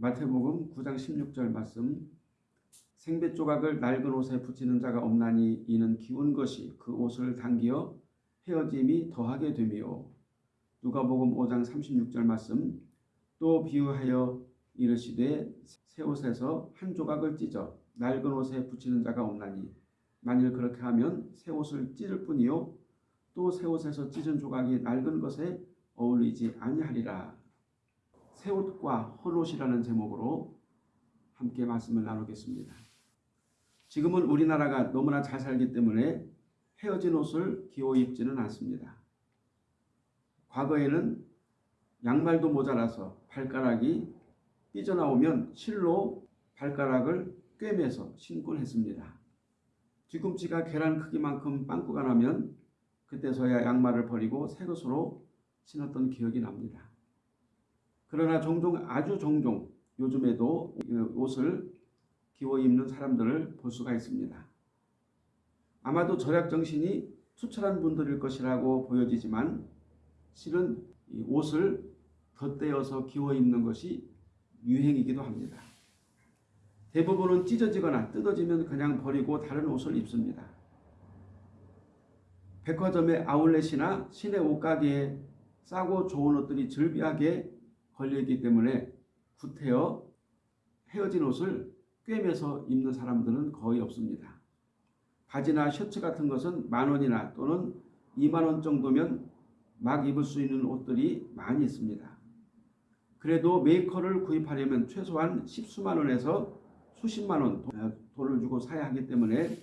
마태복음 9장 16절 말씀. 생배 조각을 낡은 옷에 붙이는 자가 없나니 이는 기운 것이 그 옷을 당기어 헤어짐이 더하게 되며 누가복음 5장 36절 말씀. 또 비유하여 이르시되 새 옷에서 한 조각을 찢어 낡은 옷에 붙이는 자가 없나니 만일 그렇게 하면 새 옷을 찢을 뿐이요. 또 새 옷에서 찢은 조각이 낡은 것에 어울리지 아니하리라. 새 옷과 헌옷이라는 제목으로 함께 말씀을 나누겠습니다. 지금은 우리나라가 너무나 잘 살기 때문에 헤어진 옷을 기호 입지는 않습니다. 과거에는 양말도 모자라서 발가락이 삐져나오면 실로 발가락을 꿰매서 신곤 했습니다. 뒤꿈치가 계란 크기만큼 빵꾸가 나면 그때서야 양말을 버리고 새 것으로 신었던 기억이 납니다. 그러나 종종 아주 종종 요즘에도 옷을 기워 입는 사람들을 볼 수가 있습니다. 아마도 절약 정신이 투철한 분들일 것이라고 보여지지만 실은 옷을 덧대어서 기워 입는 것이 유행이기도 합니다. 대부분은 찢어지거나 뜯어지면 그냥 버리고 다른 옷을 입습니다. 백화점의 아울렛이나 시내 옷가게에 싸고 좋은 옷들이 즐비하게 걸려있기 때문에 구태여 헤어진 옷을 꿰매서 입는 사람들은 거의 없습니다. 바지나 셔츠 같은 것은 만원이나 또는 2만원 정도면 막 입을 수 있는 옷들이 많이 있습니다. 그래도 메이커를 구입하려면 최소한 십수만원에서 수십만원 돈을 주고 사야 하기 때문에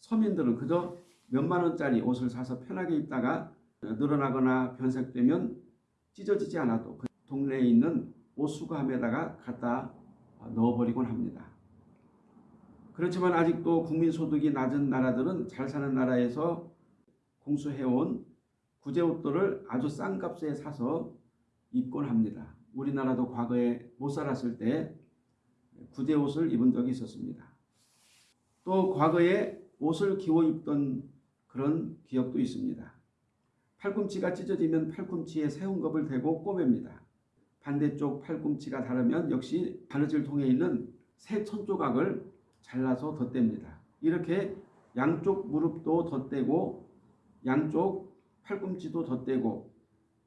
서민들은 그저 몇만원짜리 옷을 사서 편하게 입다가 늘어나거나 변색되면 찢어지지 않아도 그 동네에 있는 옷 수거함에다가 갖다 넣어버리곤 합니다. 그렇지만 아직도 국민소득이 낮은 나라들은 잘 사는 나라에서 공수해온 구제옷들을 아주 싼 값에 사서 입곤 합니다. 우리나라도 과거에 못 살았을 때 구제옷을 입은 적이 있었습니다. 또 과거에 옷을 기워 입던 그런 기억도 있습니다. 팔꿈치가 찢어지면 팔꿈치에 새운 겁을 대고 꼬맵니다. 반대쪽 팔꿈치가 다르면 역시 바느질 통에 있는 새 천조각을 잘라서 덧댑니다. 이렇게 양쪽 무릎도 덧대고 양쪽 팔꿈치도 덧대고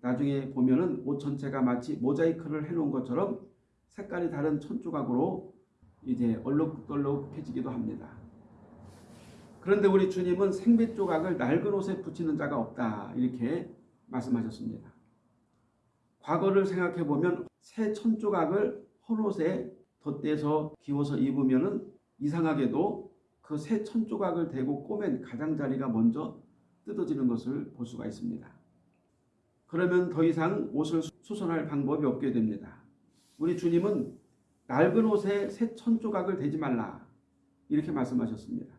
나중에 보면은 옷 전체가 마치 모자이크를 해놓은 것처럼 색깔이 다른 천조각으로 이제 얼룩덜룩해지기도 합니다. 그런데 우리 주님은 생배 조각을 낡은 옷에 붙이는 자가 없다 이렇게 말씀하셨습니다. 과거를 생각해 보면 새 천조각을 헌옷에 덧대서 기워서 입으면은 이상하게도 그 새 천조각을 대고 꼬맨 가장자리가 먼저 뜯어지는 것을 볼 수가 있습니다. 그러면 더 이상 옷을 수선할 방법이 없게 됩니다. 우리 주님은 낡은 옷에 새 천조각을 대지 말라 이렇게 말씀하셨습니다.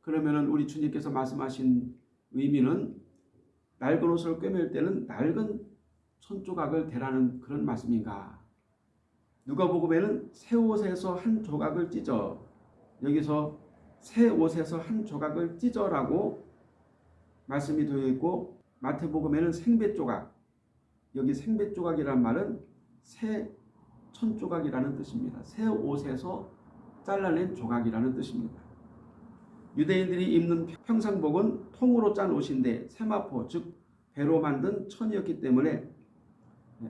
그러면 우리 주님께서 말씀하신 의미는 낡은 옷을 꿰맬 때는 낡은 천조각을 대라는 그런 말씀인가 누가복음에는 새 옷에서 한 조각을 찢어 여기서 새 옷에서 한 조각을 찢어라고 말씀이 되어 있고 마태복음에는 생배 조각 여기 생배 조각이란 말은 새 천조각이라는 뜻입니다. 새 옷에서 잘라낸 조각이라는 뜻입니다. 유대인들이 입는 평상복은 통으로 짠 옷인데 세마포 즉 배로 만든 천이었기 때문에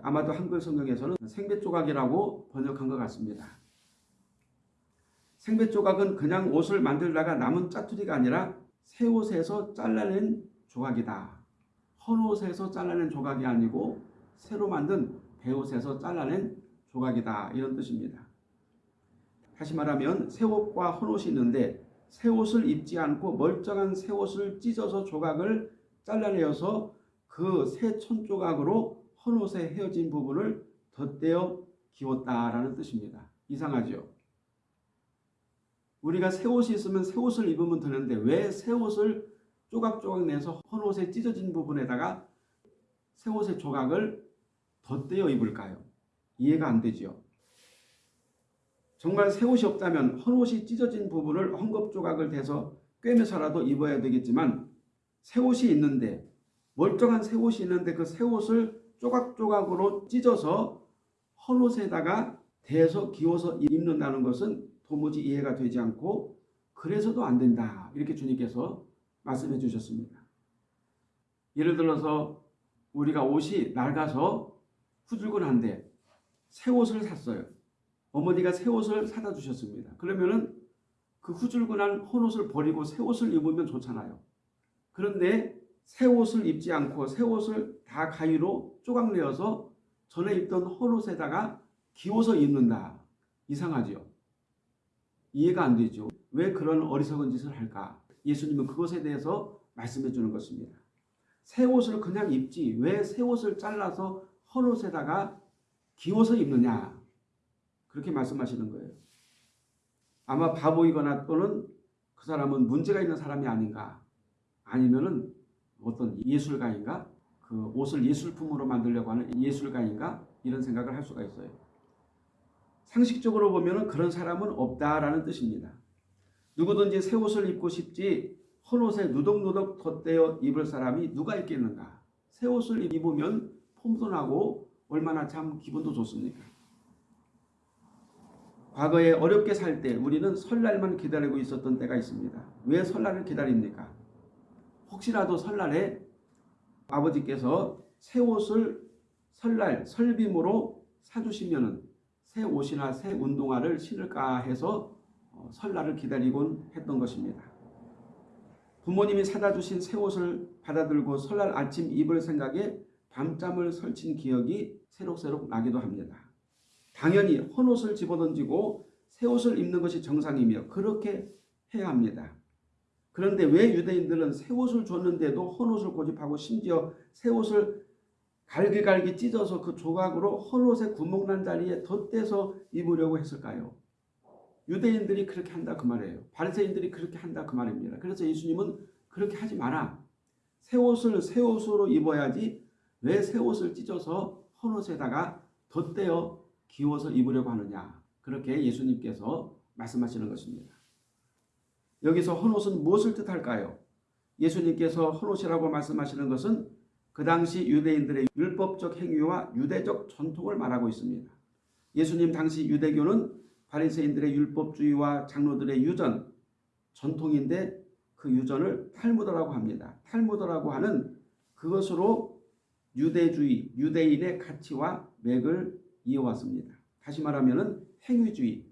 아마도 한글 성경에서는 생배 조각이라고 번역한 것 같습니다. 생배 조각은 그냥 옷을 만들다가 남은 짜투리가 아니라 새 옷에서 잘라낸 조각이다. 헌 옷에서 잘라낸 조각이 아니고 새로 만든 배옷에서 잘라낸 조각이다. 이런 뜻입니다. 다시 말하면 새 옷과 헌 옷이 있는데 새 옷을 입지 않고 멀쩡한 새 옷을 찢어서 조각을 잘라내어서 그 새 천조각으로 헌옷에 헤어진 부분을 덧대어 기웠다라는 뜻입니다. 이상하죠? 우리가 새 옷이 있으면 새 옷을 입으면 되는데 왜 새 옷을 조각조각 내서 헌옷에 찢어진 부분에다가 새 옷의 조각을 덧대어 입을까요? 이해가 안 되죠. 정말 새 옷이 없다면 헌옷이 찢어진 부분을 헝겊 조각을 대서 꿰매서라도 입어야 되겠지만 새 옷이 있는데 멀쩡한 새 옷이 있는데 그 새 옷을 조각조각으로 찢어서 헌옷에다가 대서 기워서 입는다는 것은 도무지 이해가 되지 않고 그래서도 안 된다. 이렇게 주님께서 말씀해 주셨습니다. 예를 들어서 우리가 옷이 낡아서 후줄근한데 새 옷을 샀어요. 어머니가 새 옷을 사다 주셨습니다. 그러면은 그 후줄근한 헌옷을 버리고 새 옷을 입으면 좋잖아요. 그런데 새 옷을 입지 않고 새 옷을 다 가위로 조각내어서 전에 입던 헌옷에다가 기워서 입는다. 이상하죠. 이해가 안 되죠. 왜 그런 어리석은 짓을 할까? 예수님은 그것에 대해서 말씀해 주는 것입니다. 새 옷을 그냥 입지 왜 새 옷을 잘라서 헌옷에다가 기워서 입느냐? 그렇게 말씀하시는 거예요. 아마 바보이거나 또는 그 사람은 문제가 있는 사람이 아닌가 아니면 은 어떤 예술가인가 그 옷을 예술품으로 만들려고 하는 예술가인가 이런 생각을 할 수가 있어요. 상식적으로 보면은 그런 사람은 없다라는 뜻입니다. 누구든지 새 옷을 입고 싶지 헌 옷에 누덕누덕 덧대어 입을 사람이 누가 있겠는가? 새 옷을 입으면 폼도 나고 얼마나 참 기분도 좋습니까? 과거에 어렵게 살 때 우리는 설날만 기다리고 있었던 때가 있습니다. 왜 설날을 기다립니까? 혹시라도 설날에 아버지께서 새 옷을 설날 설빔으로 사주시면은 새 옷이나 새 운동화를 신을까 해서 어, 설날을 기다리곤 했던 것입니다. 부모님이 사다 주신 새 옷을 받아들고 설날 아침 입을 생각에 밤잠을 설친 기억이 새록새록 나기도 합니다. 당연히 헌옷을 집어던지고 새 옷을 입는 것이 정상이며 그렇게 해야 합니다. 그런데 왜 유대인들은 새 옷을 줬는데도 헌 옷을 고집하고 심지어 새 옷을 갈기갈기 찢어서 그 조각으로 헌옷의 구멍난 자리에 덧대서 입으려고 했을까요? 유대인들이 그렇게 한다 그 말이에요. 바리새인들이 그렇게 한다 그 말입니다. 그래서 예수님은 그렇게 하지 마라. 새 옷을 새 옷으로 입어야지 왜 새 옷을 찢어서 헌 옷에다가 덧대어 기워서 입으려고 하느냐. 그렇게 예수님께서 말씀하시는 것입니다. 여기서 헌옷은 무엇을 뜻할까요? 예수님께서 헌옷이라고 말씀하시는 것은 그 당시 유대인들의 율법적 행위와 유대적 전통을 말하고 있습니다. 예수님 당시 유대교는 바리새인들의 율법주의와 장로들의 유전, 전통인데 그 유전을 탈무드라고 합니다. 탈무드라고 하는 그것으로 유대주의, 유대인의 가치와 맥을 이어왔습니다. 다시 말하면 행위주의,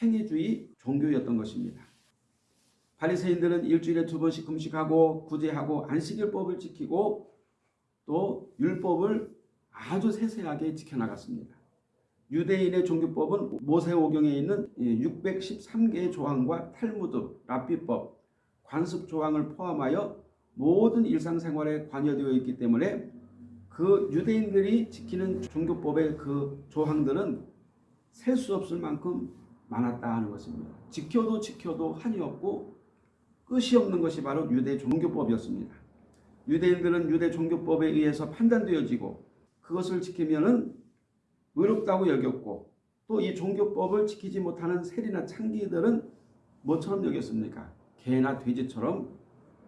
행위주의 종교였던 것입니다. 바리새인들은 일주일에 두 번씩 금식하고 구제하고 안식일법을 지키고 또 율법을 아주 세세하게 지켜나갔습니다. 유대인의 종교법은 모세오경에 있는 613개의 조항과 탈무드, 랍비법, 관습 조항을 포함하여 모든 일상생활에 관여되어 있기 때문에 그 유대인들이 지키는 종교법의 그 조항들은 셀 수 없을 만큼 많았다 하는 것입니다. 지켜도 지켜도 한이 없고 끝이 없는 것이 바로 유대 종교법이었습니다. 유대인들은 유대 종교법에 의해서 판단되어지고 그것을 지키면은 의롭다고 여겼고 또 이 종교법을 지키지 못하는 세리나 창기들은 뭐처럼 여겼습니까? 개나 돼지처럼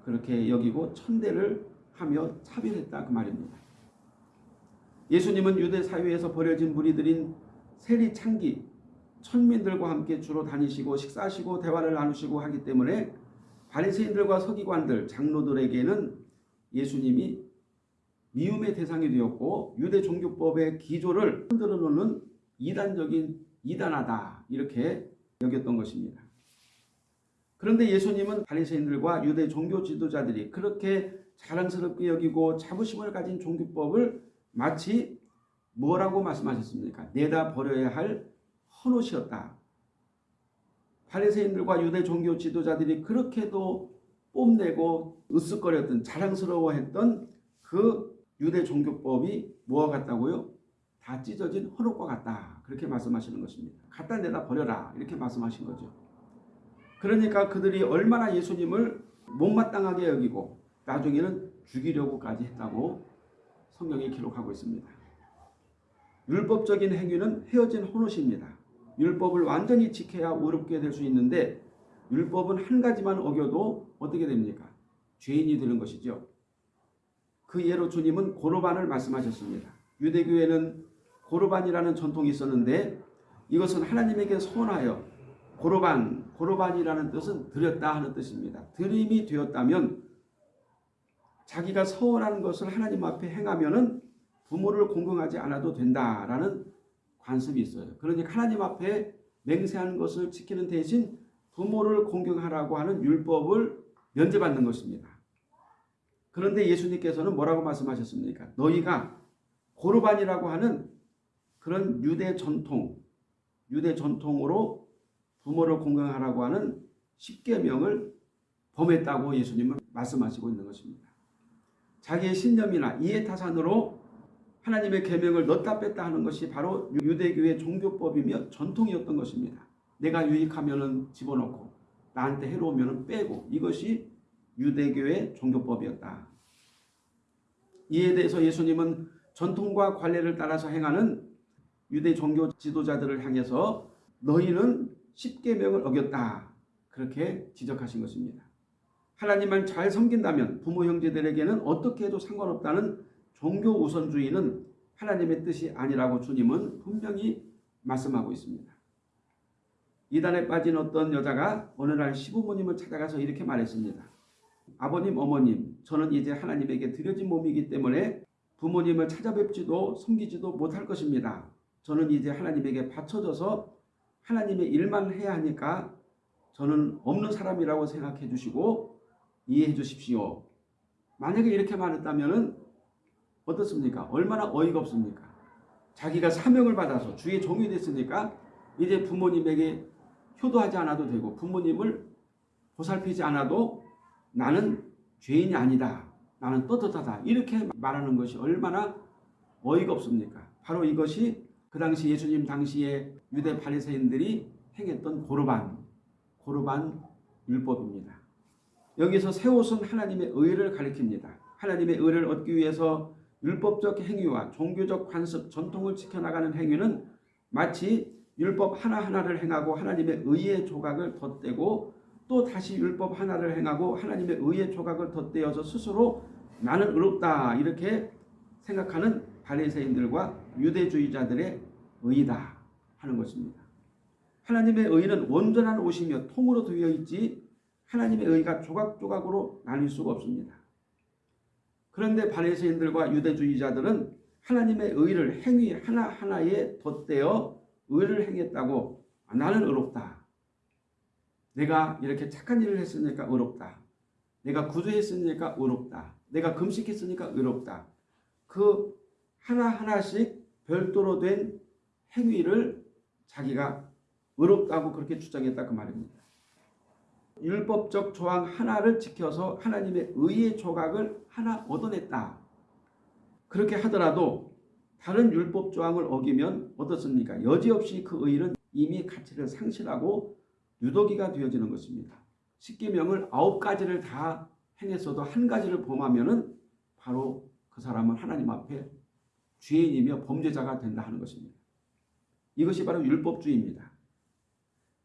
그렇게 여기고 천대를 하며 차별했다 그 말입니다. 예수님은 유대 사회에서 버려진 무리들인 세리 창기 천민들과 함께 주로 다니시고 식사하시고 대화를 나누시고 하기 때문에 바리새인들과 서기관들 장로들에게는 예수님이 미움의 대상이 되었고 유대 종교법의 기조를 흔들어 놓는 이단적인 이단하다 이렇게 여겼던 것입니다. 그런데 예수님은 바리새인들과 유대 종교 지도자들이 그렇게 자랑스럽게 여기고 자부심을 가진 종교법을 마치 뭐라고 말씀하셨습니까? 내다 버려야 할 헌옷이었다. 바리새인들과 유대 종교 지도자들이 그렇게도 뽐내고 으쓱거렸던 자랑스러워했던 그 유대 종교법이 뭐와 같다고요? 다 찢어진 헌옷과 같다. 그렇게 말씀하시는 것입니다. 갖다 내다 버려라. 이렇게 말씀하신 거죠. 그러니까 그들이 얼마나 예수님을 못마땅하게 여기고 나중에는 죽이려고까지 했다고 성경이 기록하고 있습니다. 율법적인 행위는 헤어진 헌옷입니다. 율법을 완전히 지켜야 의롭게 될 수 있는데 율법은 한 가지만 어겨도 어떻게 됩니까? 죄인이 되는 것이죠. 그 예로 주님은 고로반을 말씀하셨습니다. 유대교에는 고르반이라는 전통이 있었는데 이것은 하나님에게 소원하여 고르반, 고르반이라는 뜻은 드렸다 하는 뜻입니다. 드림이 되었다면 자기가 서원하는 것을 하나님 앞에 행하면 은 부모를 공경하지 않아도 된다라는 관습이 있어요. 그러니까 하나님 앞에 맹세하는 것을 지키는 대신 부모를 공경하라고 하는 율법을 면제받는 것입니다. 그런데 예수님께서는 뭐라고 말씀하셨습니까? 너희가 고르반이라고 하는 그런 유대 전통, 유대 전통으로 부모를 공경하라고 하는 십계명을 범했다고 예수님은 말씀하시고 있는 것입니다. 자기의 신념이나 이해타산으로 하나님의 계명을 넣다 뺐다 하는 것이 바로 유대교의 종교법이며 전통이었던 것입니다. 내가 유익하면은 집어넣고 나한테 해로우면은 빼고 이것이 유대교의 종교법이었다. 이에 대해서 예수님은 전통과 관례를 따라서 행하는 유대 종교 지도자들을 향해서 너희는 십계명을 어겼다. 그렇게 지적하신 것입니다. 하나님만 잘 섬긴다면 부모 형제들에게는 어떻게 해도 상관없다는 종교 우선주의는 하나님의 뜻이 아니라고 주님은 분명히 말씀하고 있습니다. 이단에 빠진 어떤 여자가 어느 날 시부모님을 찾아가서 이렇게 말했습니다. 아버님, 어머님, 저는 이제 하나님에게 드려진 몸이기 때문에 부모님을 찾아뵙지도 섬기지도 못할 것입니다. 저는 이제 하나님에게 바쳐져서 하나님의 일만 해야 하니까 저는 없는 사람이라고 생각해 주시고 이해해 주십시오. 만약에 이렇게 말했다면 어떻습니까? 얼마나 어이가 없습니까? 자기가 사명을 받아서 주의 종이 됐으니까 이제 부모님에게 효도하지 않아도 되고 부모님을 보살피지 않아도 나는 죄인이 아니다. 나는 떳떳하다. 이렇게 말하는 것이 얼마나 어이가 없습니까? 바로 이것이 그 당시 예수님 당시에 유대 바리새인들이 행했던 고르반, 고르반 율법입니다. 여기서 새 옷은 하나님의 의를 가리킵니다. 하나님의 의를 얻기 위해서 율법적 행위와 종교적 관습, 전통을 지켜나가는 행위는 마치 율법 하나하나를 행하고 하나님의 의의 조각을 덧대고 또 다시 율법 하나를 행하고 하나님의 의의 조각을 덧대어서 스스로 나는 의롭다 이렇게 생각하는 바리새인들과 유대주의자들의 의이다 하는 것입니다. 하나님의 의는 온전한 옷이며 통으로 되어 있지 하나님의 의가 조각조각으로 나뉠 수가 없습니다. 그런데 바리새인들과 유대주의자들은 하나님의 의를 행위 하나하나에 덧대어 의를 행했다고 나는 의롭다. 내가 이렇게 착한 일을 했으니까 의롭다. 내가 구조했으니까 의롭다. 내가 금식했으니까 의롭다. 그 하나하나씩 별도로 된 행위를 자기가 의롭다고 그렇게 주장했다 그 말입니다. 율법적 조항 하나를 지켜서 하나님의 의의 조각을 하나 얻어냈다. 그렇게 하더라도 다른 율법 조항을 어기면 어떻습니까? 여지없이 그 의는 이미 가치를 상실하고 유도기가 되어지는 것입니다. 십계명을 아홉 가지를 다 행했어도 한 가지를 범하면은 바로 그 사람은 하나님 앞에 죄인이며 범죄자가 된다 하는 것입니다. 이것이 바로 율법주의입니다.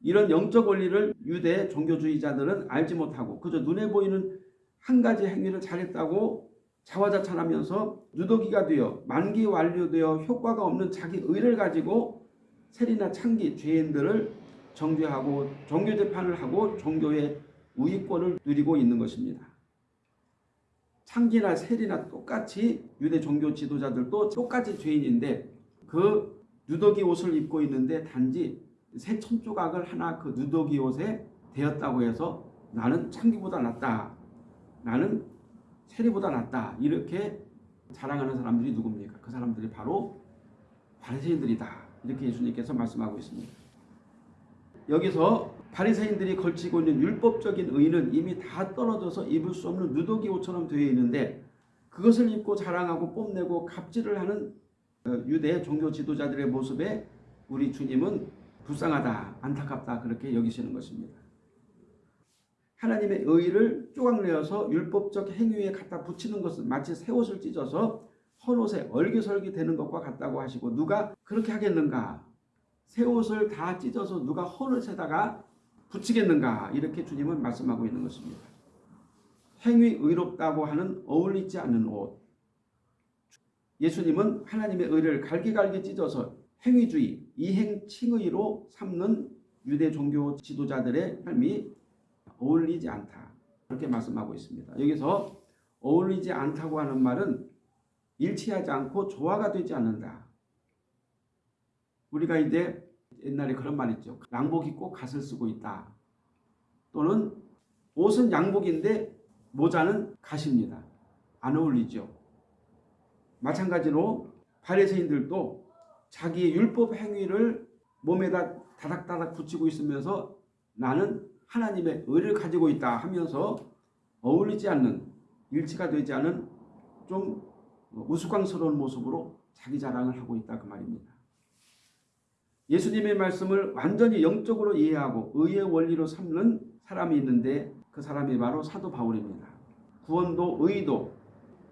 이런 영적 원리를 유대 종교주의자들은 알지 못하고 그저 눈에 보이는 한 가지 행위를 잘했다고 자화자찬하면서 누더기가 되어 만기 완료되어 효과가 없는 자기 의를 가지고 세리나 창기 죄인들을 정죄하고 종교 재판을 하고 종교의 우위권을 누리고 있는 것입니다. 창기나 세리나 똑같이 유대 종교 지도자들도 똑같이 죄인인데 그 누더기 옷을 입고 있는데 단지 새 천조각을 하나 그 누더기 옷에 대었다고 해서 나는 창기보다 낫다. 나는 세리보다 낫다. 이렇게 자랑하는 사람들이 누굽니까? 그 사람들이 바로 바리새인들이다. 이렇게 예수님께서 말씀하고 있습니다. 여기서 바리새인들이 걸치고 있는 율법적인 의는 이미 다 떨어져서 입을 수 없는 누더기 옷처럼 되어 있는데 그것을 입고 자랑하고 뽐내고 갑질을 하는 어, 유대 종교 지도자들의 모습에 우리 주님은 불쌍하다, 안타깝다 그렇게 여기시는 것입니다. 하나님의 의를 쪼각내어서 율법적 행위에 갖다 붙이는 것은 마치 새 옷을 찢어서 헌옷에 얼기설기 되는 것과 같다고 하시고 누가 그렇게 하겠는가? 새 옷을 다 찢어서 누가 헌옷에다가 붙이겠는가? 이렇게 주님은 말씀하고 있는 것입니다. 행위 의롭다고 하는 어울리지 않는 옷. 예수님은 하나님의 의를 갈기갈기 찢어서 행위주의, 이행칭의로 삼는 유대 종교 지도자들의 삶이 어울리지 않다. 그렇게 말씀하고 있습니다. 여기서 어울리지 않다고 하는 말은 일치하지 않고 조화가 되지 않는다. 우리가 이제 옛날에 그런 말 있죠. 양복 입고 갓을 쓰고 있다. 또는 옷은 양복인데 모자는 갓입니다. 안 어울리죠. 마찬가지로 바리새인들도 자기의 율법 행위를 몸에다 다닥다닥 붙이고 있으면서 나는 하나님의 의를 가지고 있다 하면서 어울리지 않는 일치가 되지 않은 좀 우스꽝스러운 모습으로 자기 자랑을 하고 있다 그 말입니다. 예수님의 말씀을 완전히 영적으로 이해하고 의의 원리로 삼는 사람이 있는데 그 사람이 바로 사도 바울입니다. 구원도 의도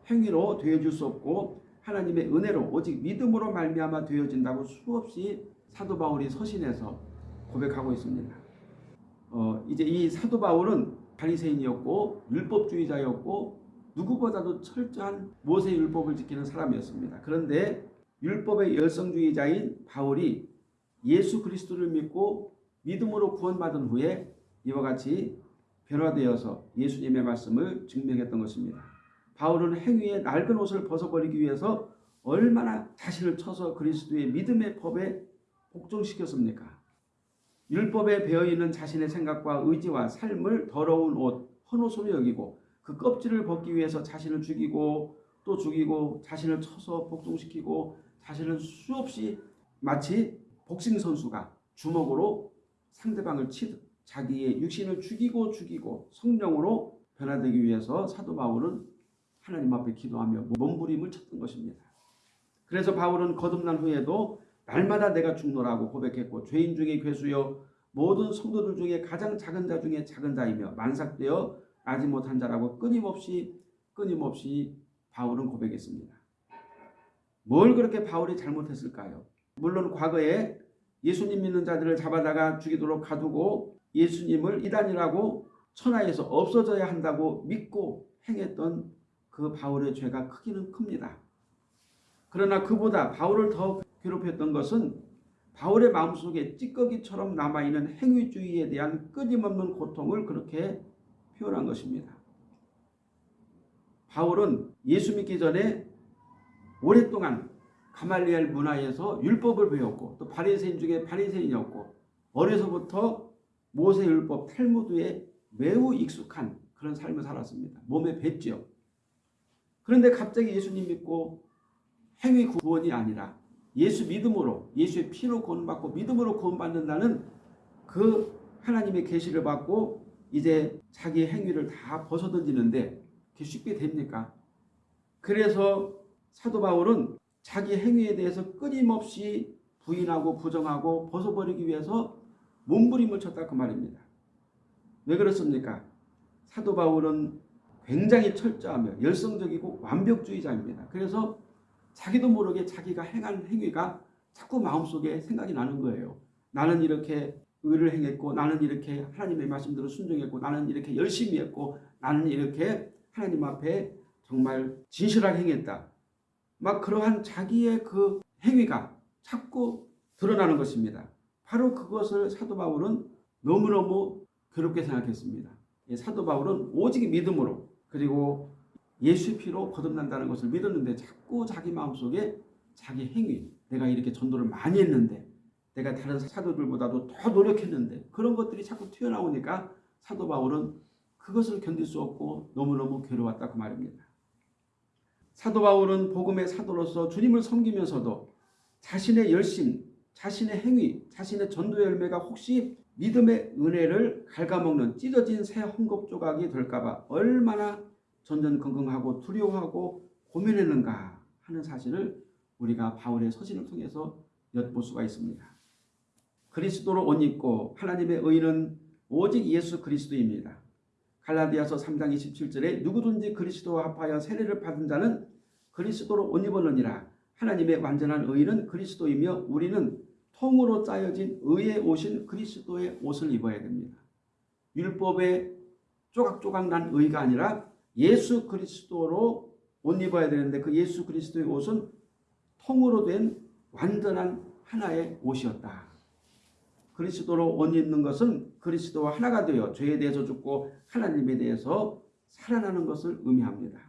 행위로 되어줄 수 없고 하나님의 은혜로 오직 믿음으로 말미암아 되어진다고 수없이 사도 바울이 서신에서 고백하고 있습니다. 어, 이제 이 사도 바울은 바리새인이었고 율법주의자였고 누구보다도 철저한 모세 율법을 지키는 사람이었습니다. 그런데 율법의 열성주의자인 바울이 예수 그리스도를 믿고 믿음으로 구원받은 후에 이와 같이 변화되어서 예수님의 말씀을 증명했던 것입니다. 바울은 행위의 낡은 옷을 벗어버리기 위해서 얼마나 자신을 쳐서 그리스도의 믿음의 법에 복종시켰습니까? 율법에 배어있는 자신의 생각과 의지와 삶을 더러운 옷, 헌옷으로 여기고 그 껍질을 벗기 위해서 자신을 죽이고 또 죽이고 자신을 쳐서 복종시키고 자신을 수없이 마치 복싱 선수가 주먹으로 상대방을 치듯 자기의 육신을 죽이고 죽이고 성령으로 변화되기 위해서 사도 바울은 하나님 앞에 기도하며 몸부림을 쳤던 것입니다. 그래서 바울은 거듭난 후에도 날마다 내가 죽노라고 고백했고 죄인 중에 괴수여 모든 성도들 중에 가장 작은 자 중에 작은 자이며 만삭되어 나지 못한 자라고 끊임없이 끊임없이 바울은 고백했습니다. 뭘 그렇게 바울이 잘못했을까요? 물론 과거에 예수님 믿는 자들을 잡아다가 죽이도록 가두고 예수님을 이단이라고 천하에서 없어져야 한다고 믿고 행했던 그 바울의 죄가 크기는 큽니다. 그러나 그보다 바울을 더 괴롭혔던 것은 바울의 마음속에 찌꺼기처럼 남아있는 행위주의에 대한 끊임없는 고통을 그렇게 표현한 것입니다. 바울은 예수 믿기 전에 오랫동안 가말리엘 문화에서 율법을 배웠고 또 바리새인 중에 바리새인이었고 어려서부터 모세 율법 탈무드에 매우 익숙한 그런 삶을 살았습니다. 몸에 뱄죠. 그런데 갑자기 예수님 믿고 행위 구원이 아니라 예수 믿음으로 예수의 피로 구원받고 믿음으로 구원받는다는 그 하나님의 계시를 받고 이제 자기의 행위를 다 벗어던지는데 그게 쉽게 됩니까? 그래서 사도 바울은 자기 행위에 대해서 끊임없이 부인하고 부정하고 벗어버리기 위해서 몸부림을 쳤다 그 말입니다. 왜 그렇습니까? 사도 바울은 굉장히 철저하며 열성적이고 완벽주의자입니다. 그래서 자기도 모르게 자기가 행한 행위가 자꾸 마음속에 생각이 나는 거예요. 나는 이렇게 의를 행했고 나는 이렇게 하나님의 말씀대로 순종했고 나는 이렇게 열심히 했고 나는 이렇게 하나님 앞에 정말 진실하게 행했다. 막 그러한 자기의 그 행위가 자꾸 드러나는 것입니다. 바로 그것을 사도 바울은 너무너무 괴롭게 생각했습니다. 사도 바울은 오직 믿음으로 그리고 예수의 피로 거듭난다는 것을 믿었는데 자꾸 자기 마음속에 자기 행위 내가 이렇게 전도를 많이 했는데 내가 다른 사도들보다도 더 노력했는데 그런 것들이 자꾸 튀어나오니까 사도 바울은 그것을 견딜 수 없고 너무너무 괴로웠다 그 말입니다. 사도 바울은 복음의 사도로서 주님을 섬기면서도 자신의 열심, 자신의 행위, 자신의 전도 열매가 혹시 믿음의 은혜를 갉아먹는 찢어진 새 헝겊 조각이 될까봐 얼마나 전전긍긍하고 두려워하고 고민했는가 하는 사실을 우리가 바울의 서신을 통해서 엿볼 수가 있습니다. 그리스도로 옷 입고 하나님의 의는 오직 예수 그리스도입니다. 갈라디아서 3장 27절에 누구든지 그리스도와 합하여 세례를 받은 자는 그리스도로 옷 입었느니라. 하나님의 완전한 의는 그리스도이며 우리는 통으로 짜여진 의에 오신 그리스도의 옷을 입어야 됩니다. 율법의 조각조각 난 의가 아니라 예수 그리스도로 옷 입어야 되는데 그 예수 그리스도의 옷은 통으로 된 완전한 하나의 옷이었다. 그리스도로 옷 입는 것은 그리스도와 하나가 되어 죄에 대해서 죽고 하나님에 대해서 살아나는 것을 의미합니다.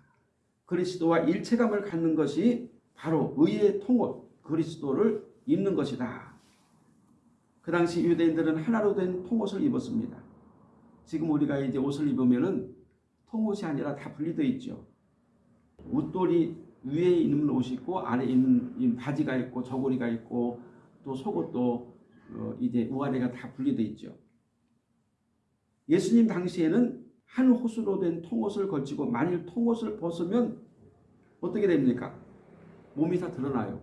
그리스도와 일체감을 갖는 것이 바로 의의 통옷 그리스도를 입는 것이다. 그 당시 유대인들은 하나로 된 통옷을 입었습니다. 지금 우리가 이제 옷을 입으면은 통옷이 아니라 다 분리되어 있죠. 웃돌이 위에 있는 옷이 있고 아래 있는 바지가 있고 저고리가 있고 또 속옷도 어 이제 우아래가 다 분리되어 있죠. 예수님 당시에는 한 호수로 된 통옷을 걸치고 만일 통옷을 벗으면 어떻게 됩니까? 몸이 다 드러나요.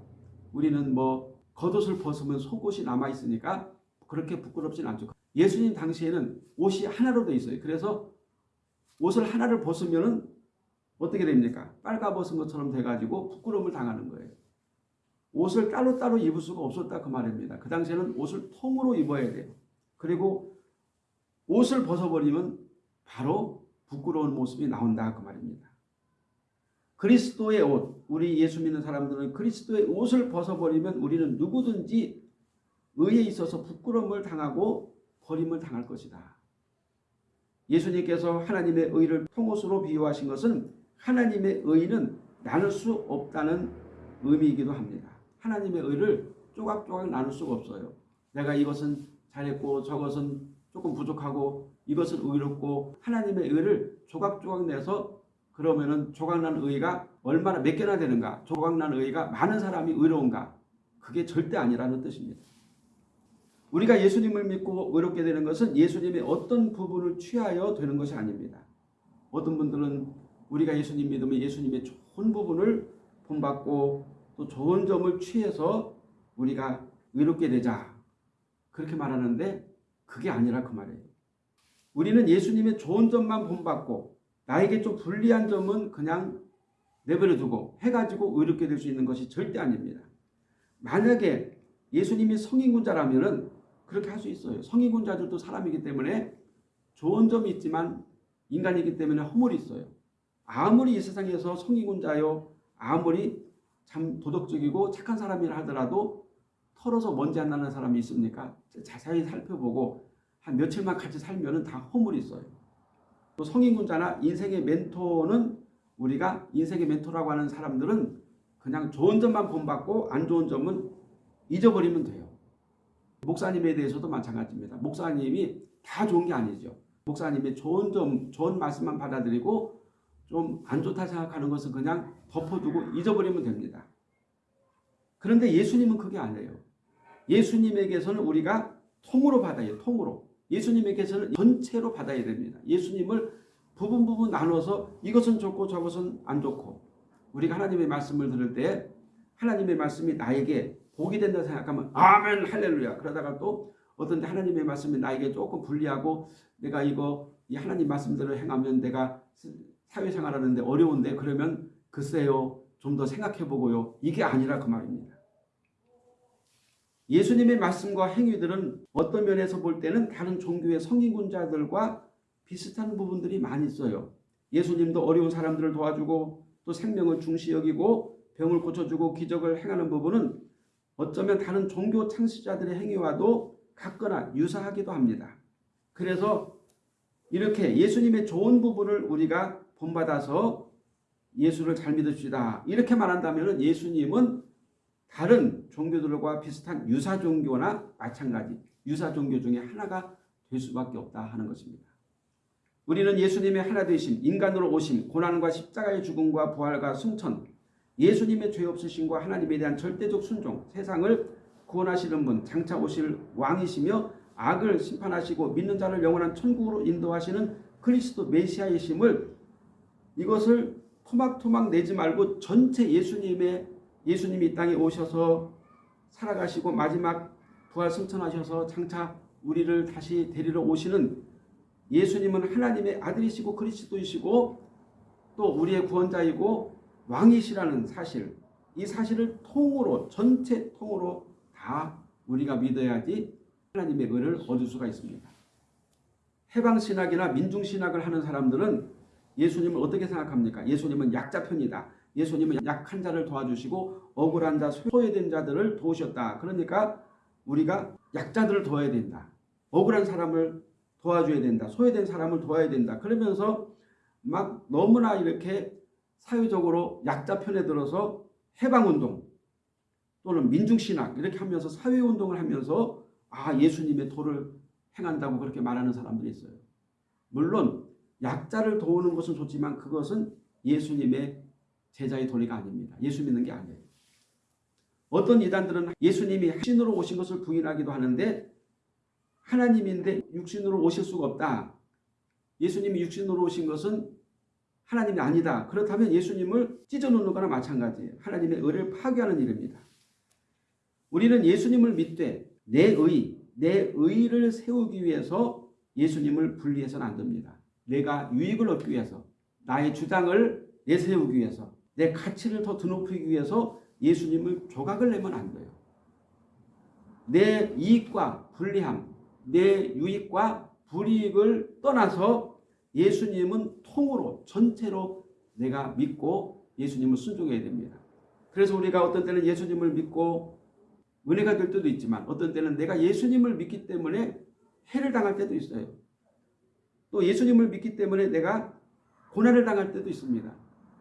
우리는 뭐 겉옷을 벗으면 속옷이 남아 있으니까 그렇게 부끄럽진 않죠. 예수님 당시에는 옷이 하나로 돼 있어요. 그래서 옷을 하나를 벗으면은 어떻게 됩니까? 빨가벗은 것처럼 돼가지고 부끄러움을 당하는 거예요. 옷을 따로따로 입을 수가 없었다 그 말입니다. 그 당시에는 옷을 통으로 입어야 돼요. 그리고 옷을 벗어버리면 바로 부끄러운 모습이 나온다 그 말입니다. 그리스도의 옷, 우리 예수 믿는 사람들은 그리스도의 옷을 벗어버리면 우리는 누구든지 의에 있어서 부끄러움을 당하고 버림을 당할 것이다. 예수님께서 하나님의 의를 통옷으로 비유하신 것은 하나님의 의는 나눌 수 없다는 의미이기도 합니다. 하나님의 의를 조각조각 나눌 수가 없어요. 내가 이것은 잘했고 저것은 조금 부족하고 이것은 의롭고 하나님의 의를 조각조각 내서 그러면은 조각난 의가 얼마나 몇 개나 되는가 조각난 의가 많은 사람이 의로운가 그게 절대 아니라는 뜻입니다. 우리가 예수님을 믿고 의롭게 되는 것은 예수님의 어떤 부분을 취하여 되는 것이 아닙니다. 어떤 분들은 우리가 예수님 믿으면 예수님의 좋은 부분을 본받고 또 좋은 점을 취해서 우리가 의롭게 되자 그렇게 말하는데 그게 아니라 그 말이에요. 우리는 예수님의 좋은 점만 본받고 나에게 좀 불리한 점은 그냥 내버려 두고 해가지고 의롭게 될 수 있는 것이 절대 아닙니다. 만약에 예수님이 성인군자라면 그렇게 할 수 있어요. 성인군자들도 사람이기 때문에 좋은 점이 있지만 인간이기 때문에 허물이 있어요. 아무리 이 세상에서 성인군자요 아무리 참 도덕적이고 착한 사람이라 하더라도 털어서 먼지 안 나는 사람이 있습니까? 자세히 살펴보고 한 며칠만 같이 살면 다 허물이 있어요. 또 성인군자나 인생의 멘토는 우리가 인생의 멘토라고 하는 사람들은 그냥 좋은 점만 본받고 안 좋은 점은 잊어버리면 돼요. 목사님에 대해서도 마찬가지입니다. 목사님이 다 좋은 게 아니죠. 목사님의 좋은 점, 좋은 말씀만 받아들이고 좀 안 좋다 생각하는 것은 그냥 덮어두고 잊어버리면 됩니다. 그런데 예수님은 그게 아니에요. 예수님에게서는 우리가 통으로 받아요. 통으로. 예수님에게서는 전체로 받아야 됩니다. 예수님을 부분 부분 나눠서 이것은 좋고 저것은 안 좋고 우리가 하나님의 말씀을 들을 때 하나님의 말씀이 나에게 복이 된다 생각하면 아멘 할렐루야 그러다가 또 어떤 하나님의 말씀이 나에게 조금 불리하고 내가 이거 이 하나님 말씀대로 행하면 내가 사회생활 하는데 어려운데 그러면 글쎄요 좀 더 생각해 보고요 이게 아니라 그 말입니다. 예수님의 말씀과 행위들은 어떤 면에서 볼 때는 다른 종교의 성인군자들과 비슷한 부분들이 많이 있어요. 예수님도 어려운 사람들을 도와주고 또 생명을 중시 여기고 병을 고쳐주고 기적을 행하는 부분은 어쩌면 다른 종교 창시자들의 행위와도 같거나 유사하기도 합니다. 그래서 이렇게 예수님의 좋은 부분을 우리가 본받아서 예수를 잘 믿읍시다. 이렇게 말한다면 예수님은 다른 종교들과 비슷한 유사 종교나 마찬가지 유사 종교 중에 하나가 될 수밖에 없다 하는 것입니다. 우리는 예수님의 하나 되심, 인간으로 오심, 고난과 십자가의 죽음과 부활과 승천, 예수님의 죄 없으심과 하나님에 대한 절대적 순종, 세상을 구원하시는 분, 장차 오실 왕이시며 악을 심판하시고 믿는 자를 영원한 천국으로 인도하시는 그리스도 메시아이심을 이것을 토막토막 내지 말고 전체 예수님의 예수님이 이 땅에 오셔서 살아가시고 마지막 부활 승천하셔서 장차 우리를 다시 데리러 오시는 예수님은 하나님의 아들이시고 그리스도이시고 또 우리의 구원자이고 왕이시라는 사실 이 사실을 통으로 전체 통으로 다 우리가 믿어야지 하나님의 의를 얻을 수가 있습니다. 해방신학이나 민중신학을 하는 사람들은 예수님을 어떻게 생각합니까? 예수님은 약자 편이다. 예수님은 약한 자를 도와주시고 억울한 자, 소외된 자들을 도우셨다. 그러니까 우리가 약자들을 도와야 된다. 억울한 사람을 도와줘야 된다. 소외된 사람을 도와야 된다. 그러면서 막 너무나 이렇게 사회적으로 약자 편에 들어서 해방운동 또는 민중신학 이렇게 하면서 사회운동을 하면서 아 예수님의 도를 행한다고 그렇게 말하는 사람들이 있어요. 물론 약자를 도우는 것은 좋지만 그것은 예수님의 제자의 도리가 아닙니다. 예수 믿는 게 아니에요. 어떤 이단들은 예수님이 신으로 오신 것을 부인하기도 하는데 하나님인데 육신으로 오실 수가 없다. 예수님이 육신으로 오신 것은 하나님이 아니다. 그렇다면 예수님을 찢어놓는 거나 마찬가지예요. 하나님의 의를 파괴하는 일입니다. 우리는 예수님을 믿되 내 의, 내 의를 세우기 위해서 예수님을 분리해서는 안 됩니다. 내가 유익을 얻기 위해서 나의 주장을 내세우기 위해서 내 가치를 더 드높이기 위해서 예수님을 조각을 내면 안 돼요. 내 이익과 불리함, 내 유익과 불이익을 떠나서 예수님은 통으로 전체로 내가 믿고 예수님을 순종해야 됩니다. 그래서 우리가 어떤 때는 예수님을 믿고 은혜가 될 때도 있지만 어떤 때는 내가 예수님을 믿기 때문에 해를 당할 때도 있어요. 또 예수님을 믿기 때문에 내가 고난을 당할 때도 있습니다.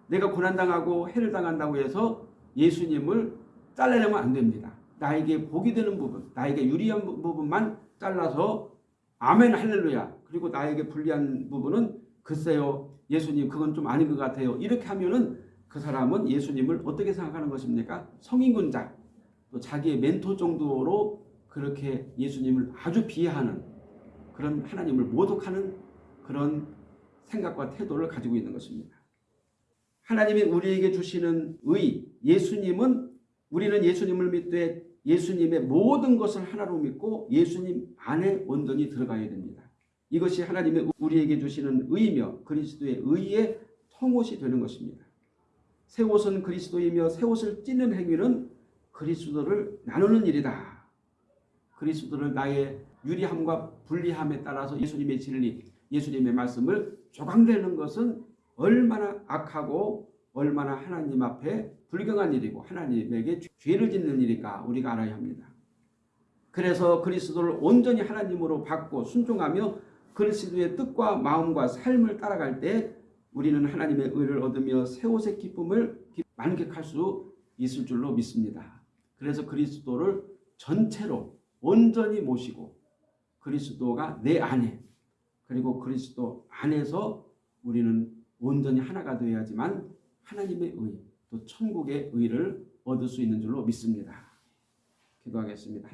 내가 고난당하고 해를 당한다고 해서 예수님을 잘라내면 안 됩니다. 나에게 복이 되는 부분, 나에게 유리한 부분만 잘라서 아멘 할렐루야 그리고 나에게 불리한 부분은 글쎄요 예수님 그건 좀 아닌 것 같아요. 이렇게 하면은 그 사람은 예수님을 어떻게 생각하는 것입니까? 성인군자 또 자기의 멘토 정도로 그렇게 예수님을 아주 비하하는 그런 하나님을 모독하는 그런 생각과 태도를 가지고 있는 것입니다. 하나님이 우리에게 주시는 의, 예수님은 우리는 예수님을 믿되 예수님의 모든 것을 하나로 믿고 예수님 안에 온전히 들어가야 됩니다. 이것이 하나님의 우리에게 주시는 의이며 그리스도의 의의 통옷이 되는 것입니다. 새 옷은 그리스도이며 새 옷을 찢는 행위는 그리스도를 나누는 일이다. 그리스도를 나의 유리함과 불리함에 따라서 예수님의 진리, 예수님의 말씀을 조각내는 것은 얼마나 악하고 얼마나 하나님 앞에 불경한 일이고 하나님에게 죄를 짓는 일일까 우리가 알아야 합니다. 그래서 그리스도를 온전히 하나님으로 받고 순종하며 그리스도의 뜻과 마음과 삶을 따라갈 때 우리는 하나님의 의를 얻으며 새 옷의 기쁨을 만끽할 수 있을 줄로 믿습니다. 그래서 그리스도를 전체로 온전히 모시고 그리스도가 내 안에 그리고 그리스도 안에서 우리는 온전히 하나가 되어야지만 하나님의 의, 또 천국의 의를 얻을 수 있는 줄로 믿습니다. 기도하겠습니다.